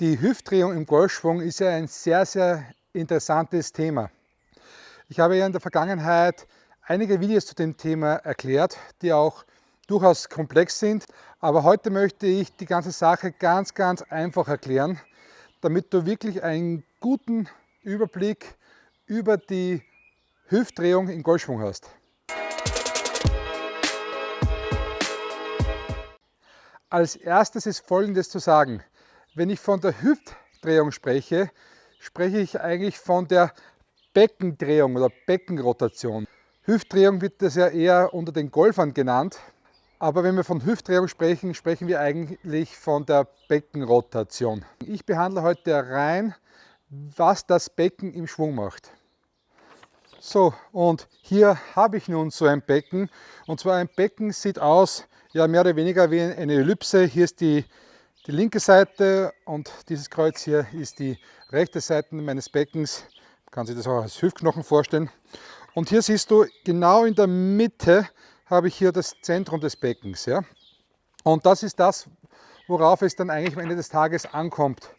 Die Hüftdrehung im Golfschwung ist ja ein sehr, sehr interessantes Thema. Ich habe ja in der Vergangenheit einige Videos zu dem Thema erklärt, die auch durchaus komplex sind. Aber heute möchte ich die ganze Sache ganz, ganz einfach erklären, damit du wirklich einen guten Überblick über die Hüftdrehung im Golfschwung hast. Als erstes ist Folgendes zu sagen. Wenn ich von der Hüftdrehung spreche, spreche ich eigentlich von der Beckendrehung oder Beckenrotation. Hüftdrehung wird das ja eher unter den Golfern genannt, aber wenn wir von Hüftdrehung sprechen, sprechen wir eigentlich von der Beckenrotation. Ich behandle heute rein, was das Becken im Schwung macht. So, und hier habe ich nun so ein Becken. Und zwar ein Becken sieht aus, ja mehr oder weniger wie eine Ellipse. Hier ist die, die linke Seite und dieses Kreuz hier ist die rechte Seite meines Beckens. Man kann sich das auch als Hüftknochen vorstellen. Und hier siehst du, genau in der Mitte habe ich hier das Zentrum des Beckens. Ja? Und das ist das, worauf es dann eigentlich am Ende des Tages ankommt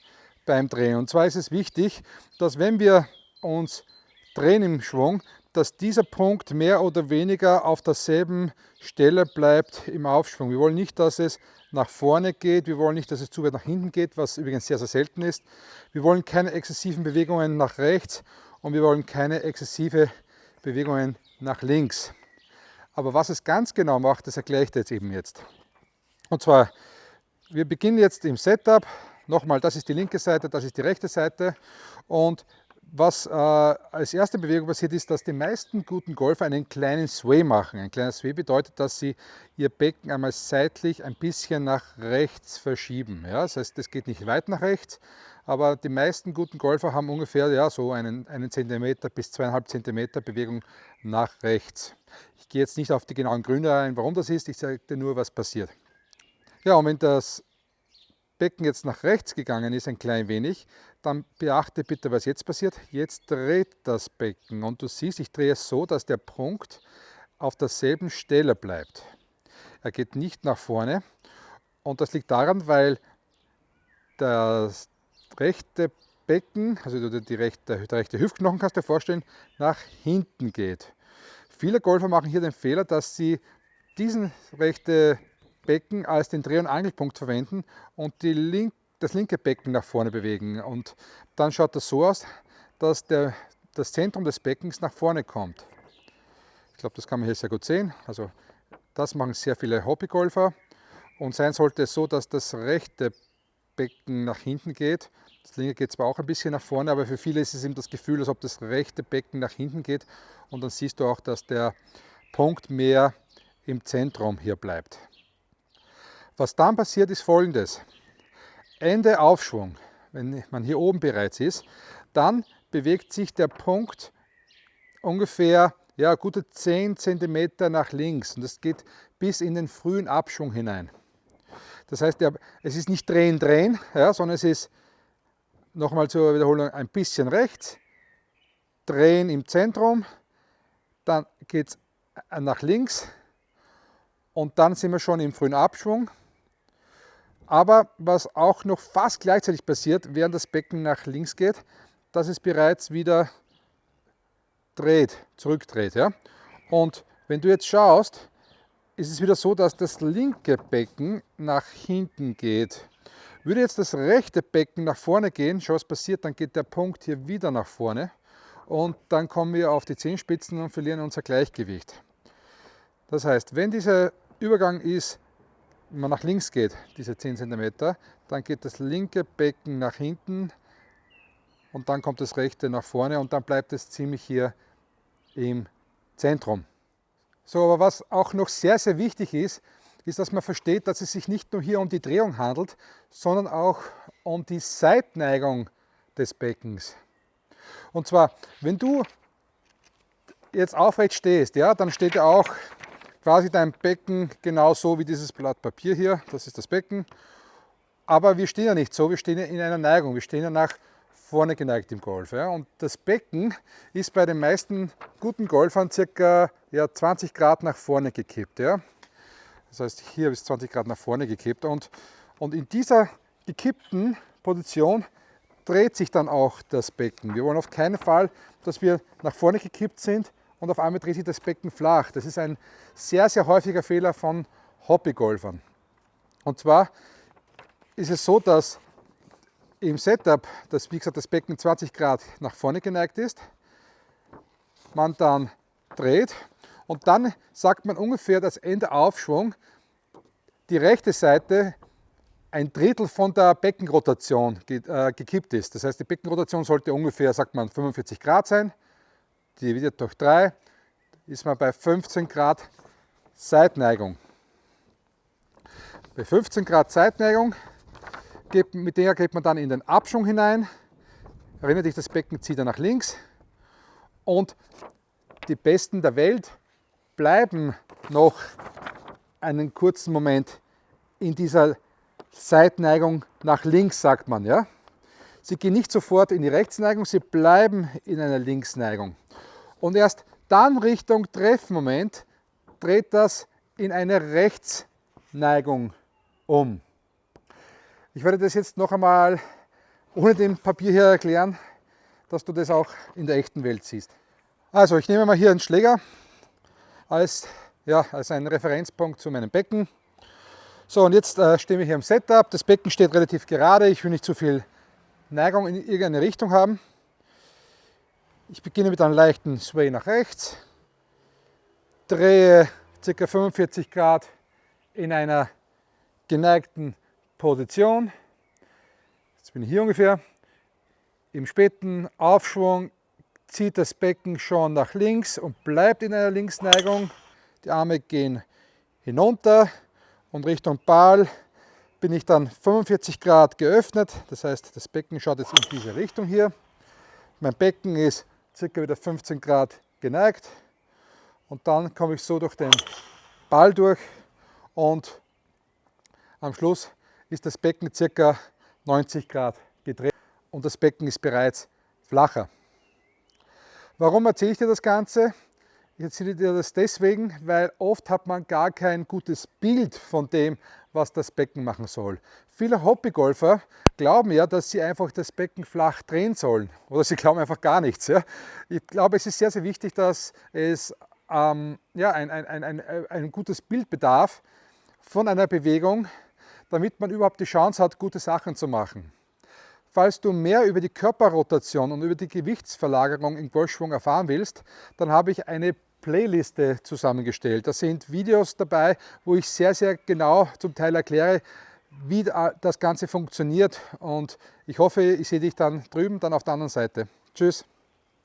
beim Drehen. Und zwar ist es wichtig, dass wenn wir uns drehen im Schwung, dass dieser Punkt mehr oder weniger auf derselben Stelle bleibt im Aufschwung. Wir wollen nicht, dass es nach vorne geht, wir wollen nicht, dass es zu weit nach hinten geht, was übrigens sehr, sehr selten ist. Wir wollen keine exzessiven Bewegungen nach rechts und wir wollen keine exzessive Bewegungen nach links. Aber was es ganz genau macht, das erkläre ich dir jetzt eben jetzt. Und zwar, wir beginnen jetzt im Setup. Nochmal, das ist die linke Seite, das ist die rechte Seite. Und was äh, als erste Bewegung passiert ist, dass die meisten guten Golfer einen kleinen Sway machen. Ein kleiner Sway bedeutet, dass sie ihr Becken einmal seitlich ein bisschen nach rechts verschieben. Ja? Das heißt, es geht nicht weit nach rechts, aber die meisten guten Golfer haben ungefähr ja, so einen, einen Zentimeter bis zweieinhalb Zentimeter Bewegung nach rechts. Ich gehe jetzt nicht auf die genauen Gründe ein, warum das ist, ich sage dir nur, was passiert. Ja, und wenn das Becken jetzt nach rechts gegangen ist, ein klein wenig, dann beachte bitte, was jetzt passiert. Jetzt dreht das Becken und du siehst, ich drehe es so, dass der Punkt auf derselben Stelle bleibt. Er geht nicht nach vorne und das liegt daran, weil das rechte Becken, also die rechte, der rechte Hüftknochen kannst du dir vorstellen, nach hinten geht. Viele Golfer machen hier den Fehler, dass sie diesen rechte Becken als den Dreh- und Angelpunkt verwenden und link, das linke Becken nach vorne bewegen. Und dann schaut das so aus, dass der, das Zentrum des Beckens nach vorne kommt. Ich glaube, das kann man hier sehr gut sehen. Also das machen sehr viele Hobbygolfer. Und sein sollte es so, dass das rechte Becken nach hinten geht. Das linke geht zwar auch ein bisschen nach vorne, aber für viele ist es eben das Gefühl, als ob das rechte Becken nach hinten geht. Und dann siehst du auch, dass der Punkt mehr im Zentrum hier bleibt. Was dann passiert ist folgendes. Ende Aufschwung, wenn man hier oben bereits ist, dann bewegt sich der Punkt ungefähr ja, gute 10 cm nach links und das geht bis in den frühen Abschwung hinein. Das heißt, es ist nicht drehen, drehen, ja, sondern es ist nochmal zur Wiederholung ein bisschen rechts, drehen im Zentrum, dann geht es nach links und dann sind wir schon im frühen Abschwung aber was auch noch fast gleichzeitig passiert, während das Becken nach links geht, dass es bereits wieder dreht, zurückdreht. Ja? Und wenn du jetzt schaust, ist es wieder so, dass das linke Becken nach hinten geht. Würde jetzt das rechte Becken nach vorne gehen, schau was passiert, dann geht der Punkt hier wieder nach vorne und dann kommen wir auf die Zehenspitzen und verlieren unser Gleichgewicht. Das heißt, wenn dieser Übergang ist wenn man nach links geht, diese 10 cm, dann geht das linke Becken nach hinten und dann kommt das rechte nach vorne und dann bleibt es ziemlich hier im Zentrum. So, aber was auch noch sehr, sehr wichtig ist, ist, dass man versteht, dass es sich nicht nur hier um die Drehung handelt, sondern auch um die Seitneigung des Beckens. Und zwar, wenn du jetzt aufrecht stehst, ja, dann steht ja auch quasi dein Becken genauso wie dieses Blatt Papier hier, das ist das Becken. Aber wir stehen ja nicht so, wir stehen ja in einer Neigung, wir stehen ja nach vorne geneigt im Golf. Ja. Und das Becken ist bei den meisten guten Golfern circa ja, 20 Grad nach vorne gekippt. Ja. Das heißt, hier ist 20 Grad nach vorne gekippt. Und, und in dieser gekippten Position dreht sich dann auch das Becken. Wir wollen auf keinen Fall, dass wir nach vorne gekippt sind und auf einmal dreht sich das Becken flach. Das ist ein sehr, sehr häufiger Fehler von Hobbygolfern. Und zwar ist es so, dass im Setup, dass wie gesagt das Becken 20 Grad nach vorne geneigt ist, man dann dreht und dann sagt man ungefähr, dass Ende Aufschwung die rechte Seite ein Drittel von der Beckenrotation äh, gekippt ist. Das heißt, die Beckenrotation sollte ungefähr, sagt man, 45 Grad sein. Dividiert durch 3 ist man bei 15 Grad Seitneigung. Bei 15 Grad Seitneigung, mit der geht man dann in den Abschwung hinein. Erinnert dich, das Becken zieht er nach links. Und die Besten der Welt bleiben noch einen kurzen Moment in dieser Seitneigung nach links, sagt man. Ja? Sie gehen nicht sofort in die Rechtsneigung, sie bleiben in einer Linksneigung. Und erst dann Richtung Treffmoment dreht das in eine Rechtsneigung um. Ich werde das jetzt noch einmal ohne den Papier hier erklären, dass du das auch in der echten Welt siehst. Also ich nehme mal hier einen Schläger als, ja, als einen Referenzpunkt zu meinem Becken. So, und jetzt äh, stehen wir hier im Setup. Das Becken steht relativ gerade. Ich will nicht zu viel Neigung in irgendeine Richtung haben. Ich beginne mit einem leichten Sway nach rechts, drehe ca. 45 Grad in einer geneigten Position. Jetzt bin ich hier ungefähr. Im späten Aufschwung zieht das Becken schon nach links und bleibt in einer Linksneigung. Die Arme gehen hinunter, und Richtung Ball bin ich dann 45 Grad geöffnet. Das heißt, das Becken schaut jetzt in diese Richtung hier. Mein Becken ist circa wieder 15 Grad geneigt und dann komme ich so durch den Ball durch und am Schluss ist das Becken circa 90 Grad gedreht und das Becken ist bereits flacher. Warum erzähle ich dir das Ganze? Ich erzähle dir das deswegen, weil oft hat man gar kein gutes Bild von dem, was das Becken machen soll. Viele Hobbygolfer glauben ja, dass sie einfach das Becken flach drehen sollen oder sie glauben einfach gar nichts. Ja. Ich glaube, es ist sehr, sehr wichtig, dass es ähm, ja, ein, ein, ein, ein gutes Bild bedarf von einer Bewegung, damit man überhaupt die Chance hat, gute Sachen zu machen. Falls du mehr über die Körperrotation und über die Gewichtsverlagerung im Golfschwung erfahren willst, dann habe ich eine Playliste zusammengestellt. Da sind Videos dabei, wo ich sehr, sehr genau zum Teil erkläre, wie das Ganze funktioniert und ich hoffe, ich sehe dich dann drüben, dann auf der anderen Seite. Tschüss!